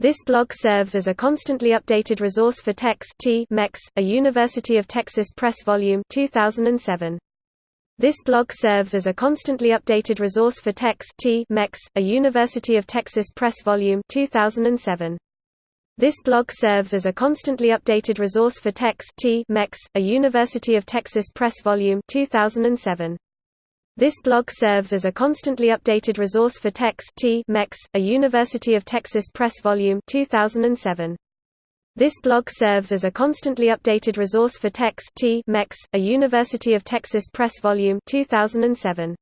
This blog serves as a constantly updated resource for TeX MEX, a University of Texas Press Volume 2007. This blog serves as a constantly updated resource for TeX MEX, a University of Texas Press Volume 2007. This blog serves as a constantly updated resource for TeX MEX, a University of Texas Press Volume 2007. This blog serves as a constantly updated resource for TeX MEX, a University of Texas Press Volume 2007. This blog serves as a constantly updated resource for TeX MEX, a University of Texas Press Volume 2007.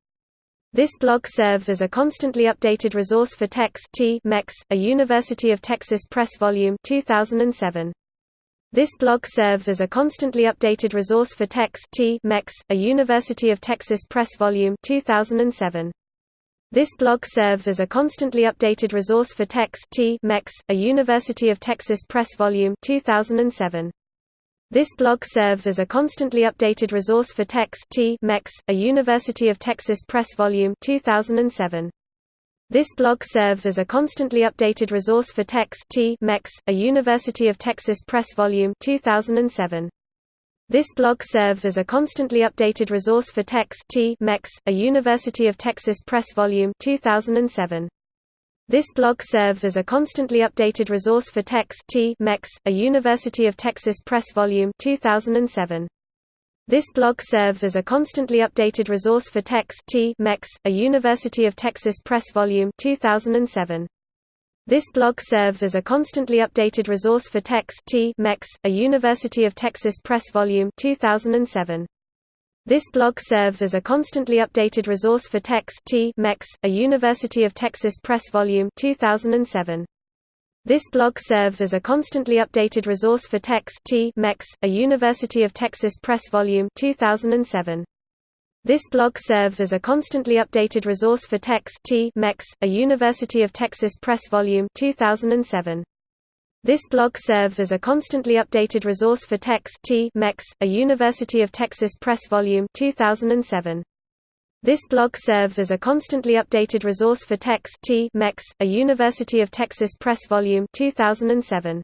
This blog serves as a constantly updated resource for TeX MEX, a University of Texas Press Volume 2007. This blog serves as a constantly updated resource for TeX MEX, a University of Texas Press Volume 2007. This blog serves as a constantly updated resource for TeX MEX, a University of Texas Press Volume 2007. This blog serves as a constantly updated resource for TeX MEX, a University of Texas Press Volume 2007. This blog serves as a constantly updated resource for TeX MEX, a University of Texas Press Volume 2007. This blog serves as a constantly updated resource for TeX MEX, a University of Texas Press Volume 2007. This blog serves as a constantly updated resource for TeX MEX, a University of Texas Press Volume 2007. This blog serves as a constantly updated resource for TeX MEX, a University of Texas Press Volume 2007. This blog serves as a constantly updated resource for TeX MEX, a University of Texas Press Volume 2007. This blog serves as a constantly updated resource for TeX MEX, a University of Texas Press Volume 2007. This blog serves as a constantly updated resource for TeX MEX, a University of Texas Press Volume 2007. This blog serves as a constantly updated resource for TeX MEX, a University of Texas Press Volume 2007. This blog serves as a constantly updated resource for TeX MEX, a University of Texas Press Volume 2007. This blog serves as a constantly updated resource for TeX T MEX, a University of Texas Press Volume 2007.